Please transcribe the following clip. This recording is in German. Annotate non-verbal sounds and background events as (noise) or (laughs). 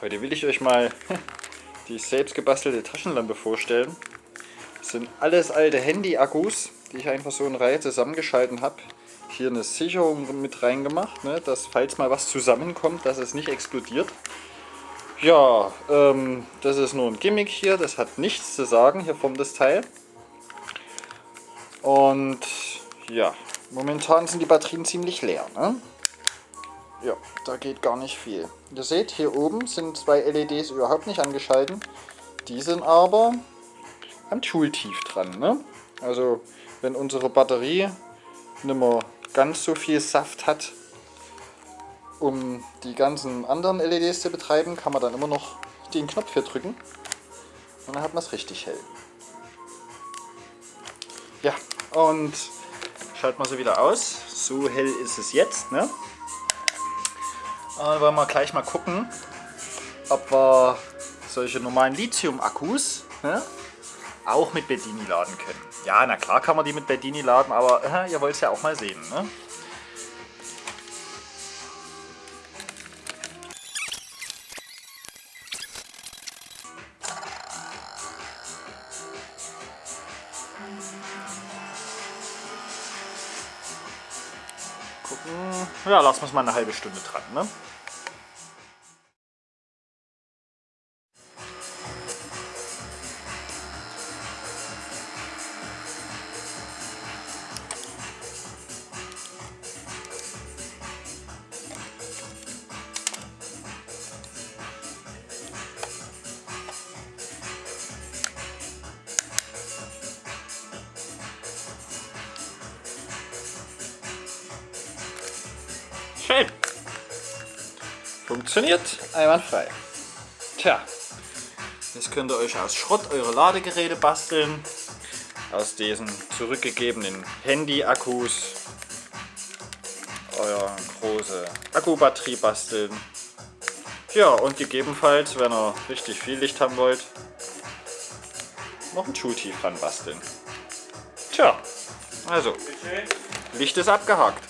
Heute will ich euch mal (laughs) die selbst gebastelte Taschenlampe vorstellen. Das sind alles alte Handy-Akkus, die ich einfach so in Reihe zusammengeschalten habe. Hier eine Sicherung mit reingemacht, ne, dass falls mal was zusammenkommt, dass es nicht explodiert. Ja, ähm, das ist nur ein Gimmick hier, das hat nichts zu sagen hier vom das Teil. Und ja, momentan sind die Batterien ziemlich leer. Ne? Ja, da geht gar nicht viel. Ihr seht, hier oben sind zwei LEDs überhaupt nicht angeschalten. Die sind aber am Schultief dran. Ne? Also wenn unsere Batterie nicht mehr ganz so viel Saft hat, um die ganzen anderen LEDs zu betreiben, kann man dann immer noch den Knopf hier drücken und dann hat man es richtig hell. Ja, und schalten wir sie wieder aus. So hell ist es jetzt. Ne? Und wollen wir gleich mal gucken, ob wir solche normalen Lithium-Akkus ne, auch mit Bedini laden können. Ja, na klar kann man die mit Bedini laden, aber äh, ihr wollt es ja auch mal sehen. Ne? Ja, lassen wir es mal eine halbe Stunde dran. Ne? Schön. Funktioniert einwandfrei. Tja, jetzt könnt ihr euch aus Schrott eure Ladegeräte basteln. Aus diesen zurückgegebenen Handy-Akkus euer große Akkubatterie basteln. Ja, und gegebenenfalls, wenn ihr richtig viel Licht haben wollt, noch ein Schultief dran basteln. Tja, also, Licht ist abgehakt.